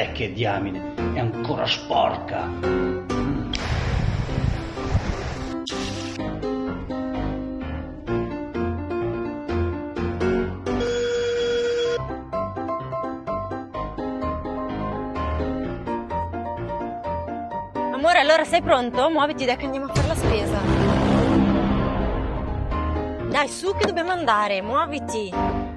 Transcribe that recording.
Eh che diamine, è ancora sporca. Amore, allora sei pronto? Muoviti dai che andiamo a fare la spesa. Dai, su che dobbiamo andare, muoviti.